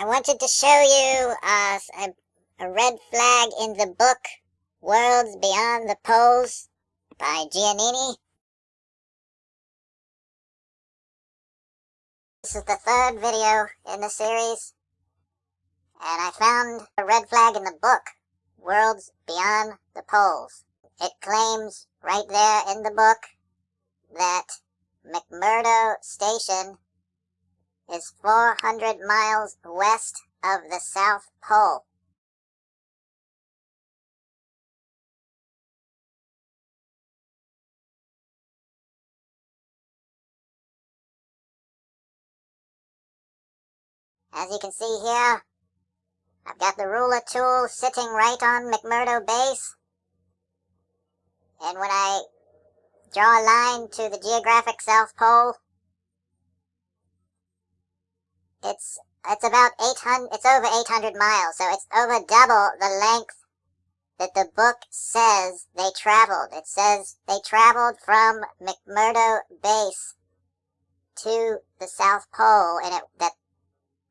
I wanted to show you uh, a, a red flag in the book Worlds Beyond the Poles by Giannini. This is the third video in the series, and I found a red flag in the book Worlds Beyond the Poles. It claims right there in the book that McMurdo Station is 400 miles west of the South Pole. As you can see here, I've got the ruler tool sitting right on McMurdo Base. And when I draw a line to the geographic South Pole, it's it's about 800, it's over 800 miles, so it's over double the length that the book says they traveled. It says they traveled from McMurdo Base to the South Pole, and it, that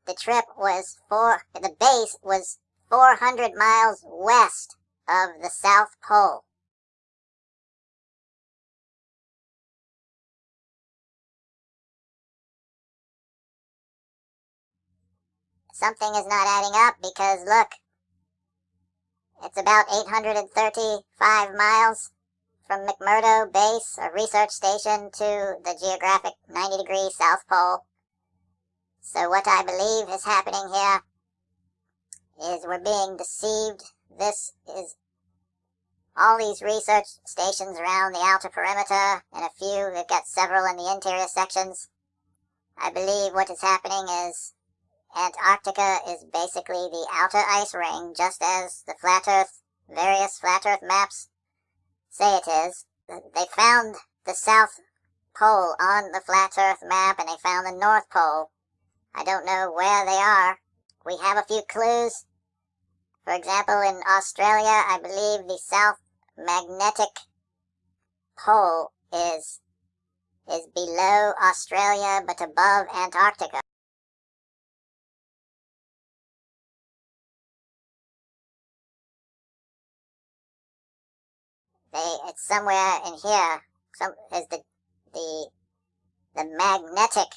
the trip was four, the base was 400 miles west of the South Pole. Something is not adding up because look, it's about 835 miles from McMurdo Base, a research station, to the geographic 90 degree South Pole. So what I believe is happening here is we're being deceived. This is all these research stations around the outer perimeter, and a few, they've got several in the interior sections. I believe what is happening is Antarctica is basically the outer ice ring, just as the flat earth, various flat earth maps say it is. They found the South Pole on the flat earth map and they found the North Pole. I don't know where they are. We have a few clues. For example, in Australia, I believe the South Magnetic Pole is is below Australia but above Antarctica. Somewhere in here. Some is the the the magnetic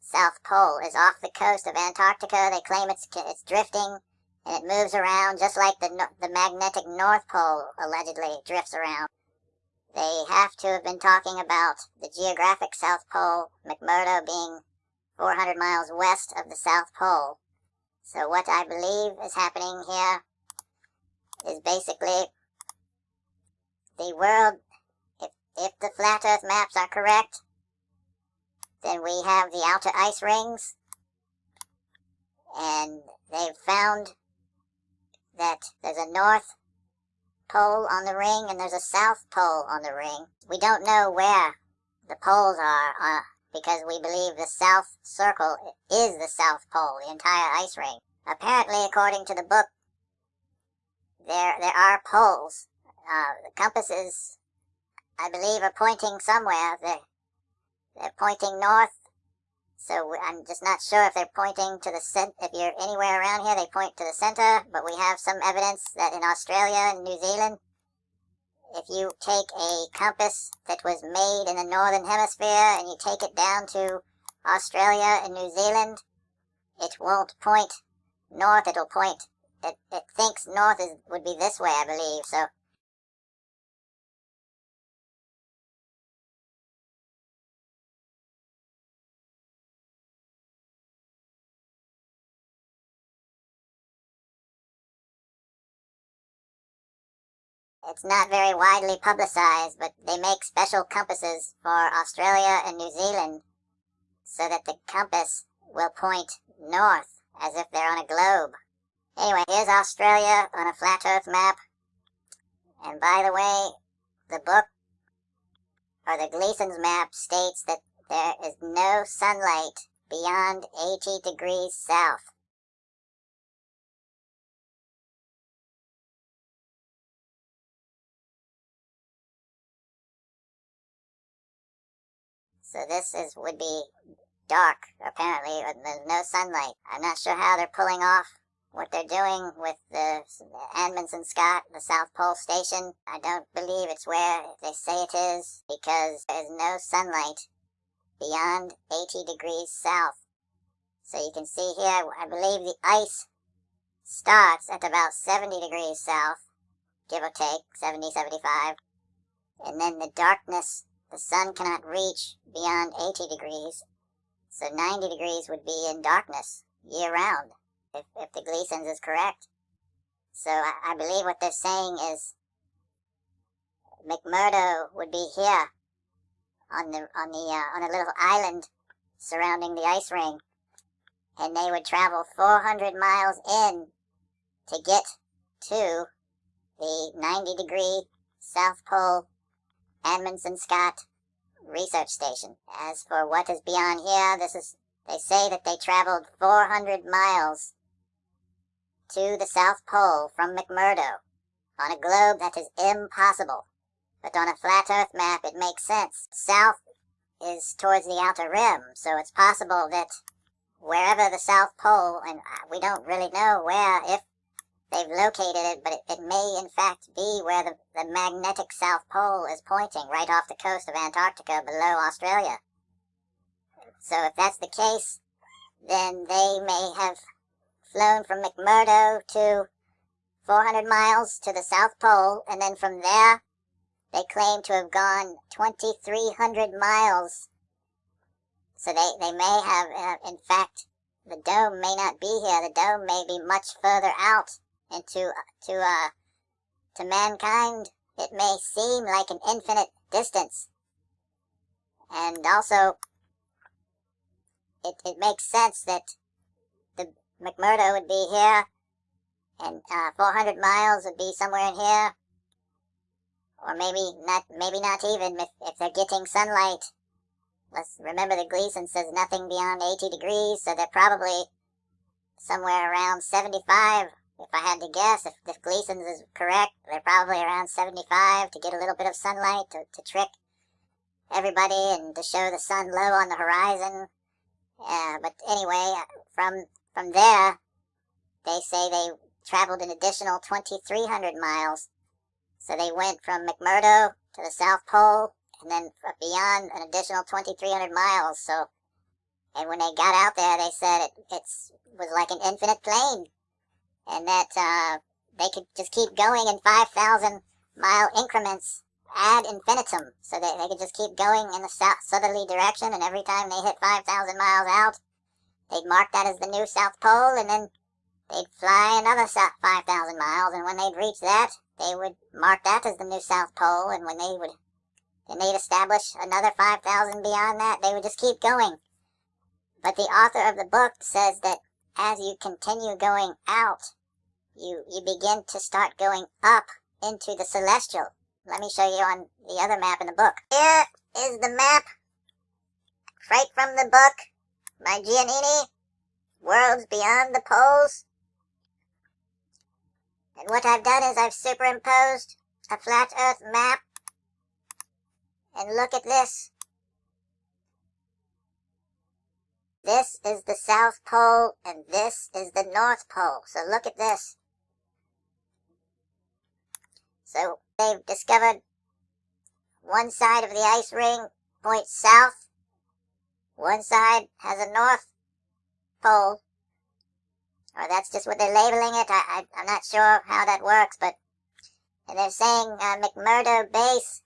South Pole is off the coast of Antarctica. They claim it's it's drifting and it moves around just like the the magnetic North Pole allegedly drifts around. They have to have been talking about the geographic South Pole, McMurdo being 400 miles west of the South Pole. So what I believe is happening here is basically the world, if, if the flat earth maps are correct, then we have the outer ice rings, and they've found that there's a north pole on the ring and there's a south pole on the ring. We don't know where the poles are uh, because we believe the south circle is the south pole, the entire ice ring. Apparently, according to the book, there there are poles uh, the compasses, I believe, are pointing somewhere. They're, they're pointing north. So I'm just not sure if they're pointing to the center. If you're anywhere around here, they point to the center. But we have some evidence that in Australia and New Zealand, if you take a compass that was made in the northern hemisphere and you take it down to Australia and New Zealand, it won't point north. It'll point. It, it thinks north is would be this way, I believe. So It's not very widely publicized, but they make special compasses for Australia and New Zealand so that the compass will point north as if they're on a globe. Anyway, here's Australia on a flat earth map. And by the way, the book, or the Gleason's map, states that there is no sunlight beyond 80 degrees south. So this is would be dark, apparently, there's no sunlight. I'm not sure how they're pulling off what they're doing with the Amundsen Scott, the South Pole Station. I don't believe it's where they say it is because there's no sunlight beyond 80 degrees south. So you can see here, I believe the ice starts at about 70 degrees south, give or take, 70, 75. And then the darkness, the sun cannot reach beyond 80 degrees. So 90 degrees would be in darkness year round, if, if the Gleason's is correct. So I, I believe what they're saying is McMurdo would be here on the on the uh, on a little island surrounding the ice ring, and they would travel 400 miles in to get to the 90 degree South Pole Amundsen Scott research station. As for what is beyond here, this is they say that they traveled 400 miles to the South Pole from McMurdo on a globe that is impossible. But on a flat Earth map, it makes sense. South is towards the outer rim, so it's possible that wherever the South Pole, and uh, we don't really know where, if they've located it, but it, it may in fact be where the, the magnetic South Pole is pointing, right off the coast of Antarctica below Australia. So if that's the case, then they may have flown from McMurdo to 400 miles to the South Pole, and then from there, they claim to have gone 2,300 miles. So they, they may have, uh, in fact, the dome may not be here. The dome may be much further out and to to uh to mankind it may seem like an infinite distance. And also it, it makes sense that the McMurdo would be here and uh, 400 miles would be somewhere in here or maybe not maybe not even if, if they're getting sunlight let's remember the Gleason says nothing beyond 80 degrees so they're probably somewhere around 75 if I had to guess, if, if Gleason's is correct, they're probably around 75 to get a little bit of sunlight to, to trick everybody and to show the sun low on the horizon. Yeah, but anyway, uh, from from there, they say they traveled an additional 2,300 miles. So they went from McMurdo to the South Pole and then beyond an additional 2,300 miles. So, and when they got out there, they said it it's, was like an infinite plane and that uh, they could just keep going in 5,000 mile increments ad infinitum, so that they could just keep going in the south southerly direction, and every time they hit 5,000 miles out, they'd mark that as the new South Pole, and then they'd fly another 5,000 miles, and when they'd reach that, they would mark that as the new South Pole, and when they would, then they'd establish another 5,000 beyond that, they would just keep going. But the author of the book says that as you continue going out, you, you begin to start going up into the celestial. Let me show you on the other map in the book. Here is the map, right from the book by Giannini, Worlds Beyond the Poles. And what I've done is I've superimposed a flat earth map. And look at this. This is the South Pole, and this is the North Pole. So look at this. So they've discovered one side of the ice ring points south, one side has a North Pole, or that's just what they're labeling it. I, I, am not sure how that works, but and they're saying uh, McMurdo Base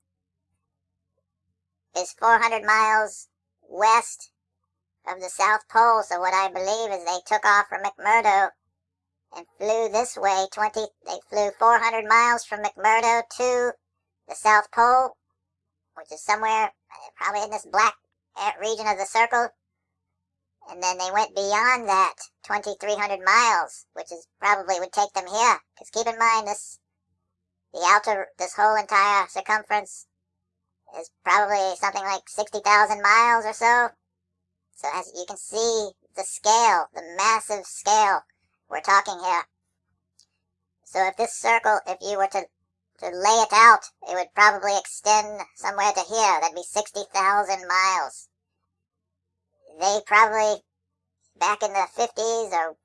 is 400 miles west of the South Pole. So what I believe is they took off from McMurdo and flew this way 20, they flew 400 miles from McMurdo to the South Pole, which is somewhere probably in this black region of the circle. And then they went beyond that 2,300 miles, which is probably would take them here. Because keep in mind, this, the outer, this whole entire circumference is probably something like 60,000 miles or so. So as you can see, the scale, the massive scale we're talking here. So if this circle, if you were to, to lay it out, it would probably extend somewhere to here. That'd be 60,000 miles. they probably, back in the 50s, or,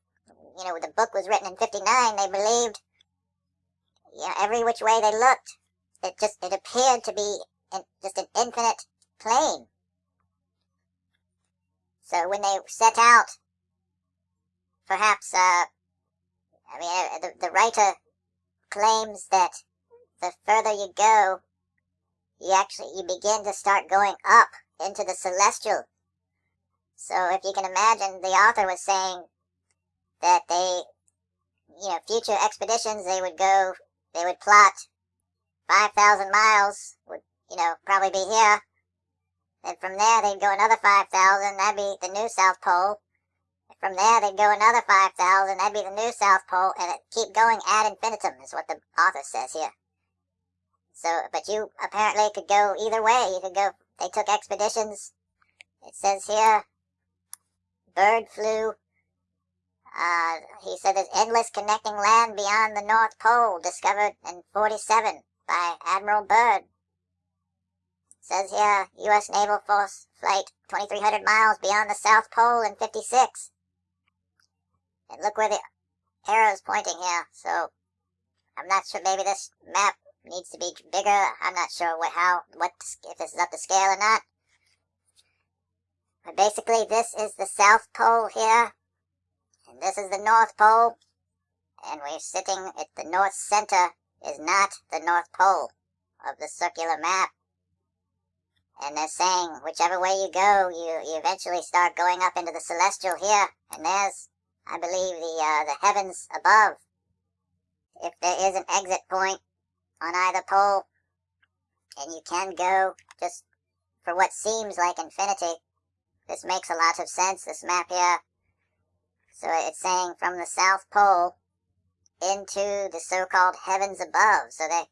you know, the book was written in 59, they believed, yeah, every which way they looked, it just, it appeared to be in, just an infinite plane. So when they set out, perhaps, uh, I mean, uh, the, the writer claims that the further you go, you actually, you begin to start going up into the celestial. So if you can imagine, the author was saying that they, you know, future expeditions, they would go, they would plot 5,000 miles, would, you know, probably be here. Then from there, they'd go another 5,000, that'd be the new South Pole. From there, they'd go another 5,000, that'd be the new South Pole, and it keep going ad infinitum, is what the author says here. So, but you apparently could go either way. You could go, they took expeditions. It says here, Byrd flew. Uh, he said there's endless connecting land beyond the North Pole, discovered in 47 by Admiral Byrd. Says here, U.S. Naval Force Flight 2,300 miles beyond the South Pole in 56. And look where the arrow's pointing here, so I'm not sure, maybe this map needs to be bigger. I'm not sure what, how, what, if this is up to scale or not. But basically, this is the South Pole here, and this is the North Pole, and we're sitting at the North Center is not the North Pole of the circular map. And they're saying, whichever way you go, you, you eventually start going up into the celestial here, and there's, I believe, the, uh, the heavens above. If there is an exit point, on either pole, and you can go just for what seems like infinity. This makes a lot of sense, this map here. So it's saying from the South Pole into the so-called heavens above. So they,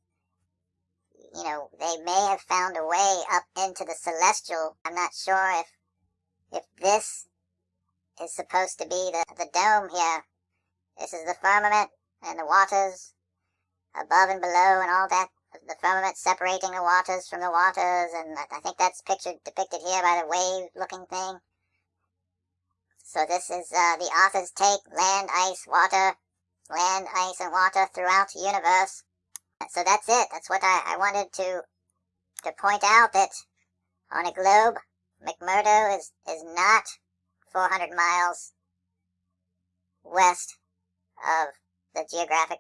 you know, they may have found a way up into the celestial. I'm not sure if, if this is supposed to be the, the dome here. This is the firmament and the waters above and below and all that, the firmament separating the waters from the waters, and I think that's pictured depicted here by the wave-looking thing. So this is uh, the author's take, land, ice, water, land, ice, and water throughout the universe. So that's it. That's what I, I wanted to to point out that on a globe, McMurdo is, is not 400 miles west of the geographic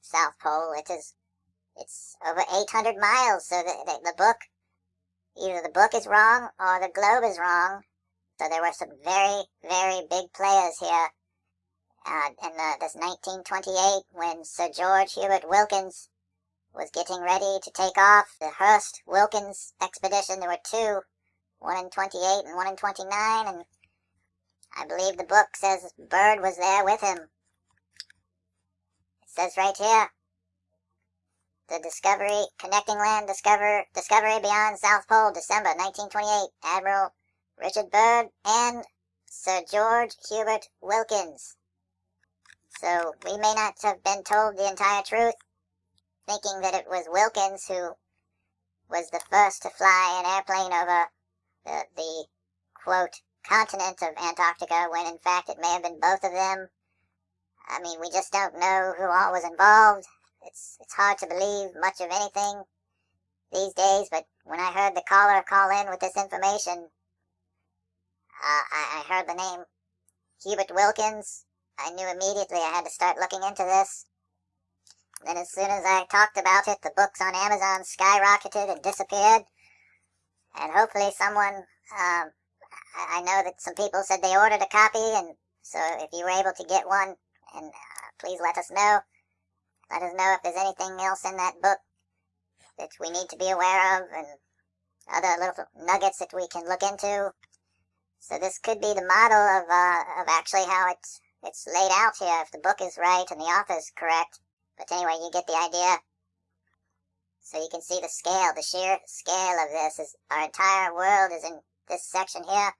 South Pole. It is, it's over 800 miles, so the, the, the book, either the book is wrong or the globe is wrong. So there were some very, very big players here. Uh, in the, this 1928, when Sir George Hubert Wilkins was getting ready to take off the Hearst-Wilkins expedition, there were two, one in 28 and one in 29, and I believe the book says Byrd was there with him It says right here, the Discovery, Connecting Land Discover, Discovery Beyond South Pole, December 1928, Admiral Richard Byrd and Sir George Hubert Wilkins. So we may not have been told the entire truth, thinking that it was Wilkins who was the first to fly an airplane over the, the quote, continent of Antarctica, when in fact it may have been both of them I mean, we just don't know who all was involved. It's, it's hard to believe much of anything these days, but when I heard the caller call in with this information, uh, I, I heard the name Hubert Wilkins. I knew immediately I had to start looking into this. Then as soon as I talked about it, the books on Amazon skyrocketed and disappeared. And hopefully someone, um, I, I know that some people said they ordered a copy, and so if you were able to get one, and uh, please let us know. Let us know if there's anything else in that book that we need to be aware of and other little nuggets that we can look into. So this could be the model of, uh, of actually how it's, it's laid out here, if the book is right and the author's correct. But anyway, you get the idea. So you can see the scale, the sheer scale of this is our entire world is in this section here.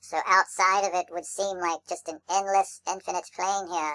So outside of it would seem like just an endless, infinite plane here.